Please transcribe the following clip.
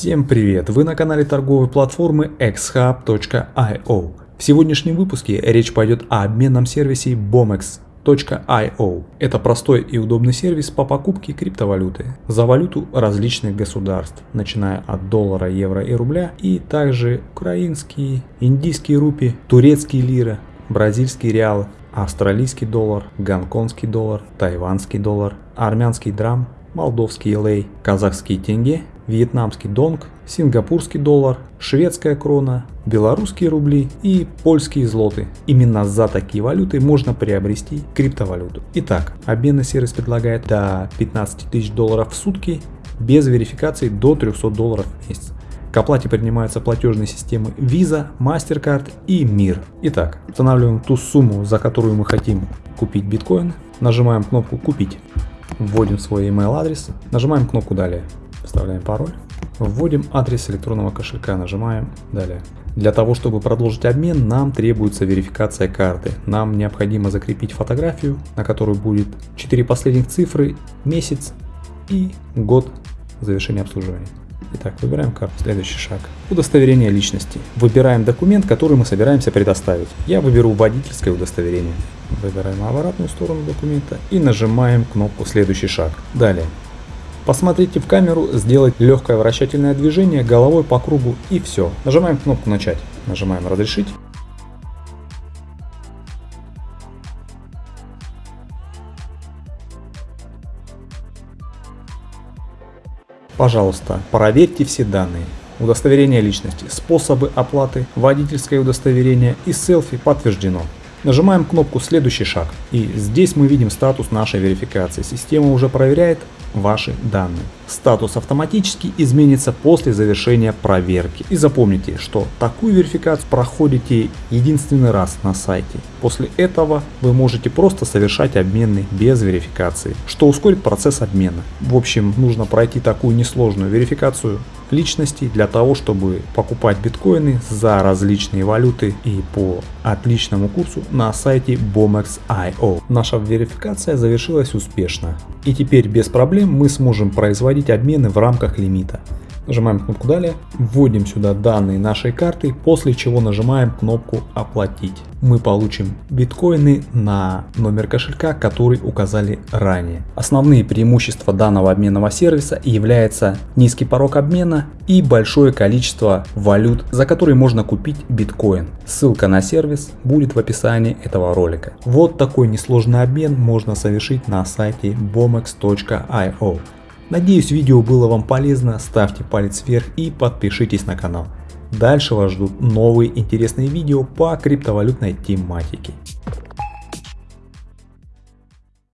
Всем привет! Вы на канале торговой платформы xhub.io. В сегодняшнем выпуске речь пойдет о обменном сервисе bomex.io. Это простой и удобный сервис по покупке криптовалюты за валюту различных государств, начиная от доллара, евро и рубля, и также украинские, индийские рупи, турецкие лиры, бразильские реалы, австралийский доллар, гонконгский доллар, тайванский доллар, армянский драм, молдовский лей, казахский тенге, вьетнамский донг, сингапурский доллар, шведская крона, белорусские рубли и польские злоты. Именно за такие валюты можно приобрести криптовалюту. Итак, обменный сервис предлагает до 15 тысяч долларов в сутки без верификации до 300 долларов в месяц. К оплате принимаются платежные системы Visa, MasterCard и Мир. Итак, устанавливаем ту сумму, за которую мы хотим купить биткоин, нажимаем кнопку «Купить», вводим свой email адрес, нажимаем кнопку «Далее», вставляем пароль, вводим адрес электронного кошелька, нажимаем «Далее». Для того, чтобы продолжить обмен, нам требуется верификация карты. Нам необходимо закрепить фотографию, на которой будет 4 последних цифры, месяц и год завершения обслуживания. Итак, выбираем карту. Следующий шаг. Удостоверение личности. Выбираем документ, который мы собираемся предоставить. Я выберу водительское удостоверение. Выбираем обратную сторону документа и нажимаем кнопку «Следующий шаг». Далее. Посмотрите в камеру, сделать легкое вращательное движение головой по кругу и все. Нажимаем кнопку «Начать». Нажимаем «Разрешить». Пожалуйста, проверьте все данные. Удостоверение личности, способы оплаты, водительское удостоверение и селфи подтверждено. Нажимаем кнопку «Следующий шаг» и здесь мы видим статус нашей верификации. Система уже проверяет ваши данные. Статус автоматически изменится после завершения проверки. И запомните, что такую верификацию проходите единственный раз на сайте. После этого вы можете просто совершать обмены без верификации, что ускорит процесс обмена. В общем, нужно пройти такую несложную верификацию личности для того, чтобы покупать биткоины за различные валюты и по отличному курсу на сайте BOMEX.io. Наша верификация завершилась успешно. И теперь без проблем мы сможем производить обмены в рамках лимита. Нажимаем кнопку «Далее», вводим сюда данные нашей карты, после чего нажимаем кнопку «Оплатить». Мы получим биткоины на номер кошелька, который указали ранее. Основные преимущества данного обменного сервиса являются низкий порог обмена и большое количество валют, за которые можно купить биткоин. Ссылка на сервис будет в описании этого ролика. Вот такой несложный обмен можно совершить на сайте bomex.io. Надеюсь видео было вам полезно, ставьте палец вверх и подпишитесь на канал. Дальше вас ждут новые интересные видео по криптовалютной тематике.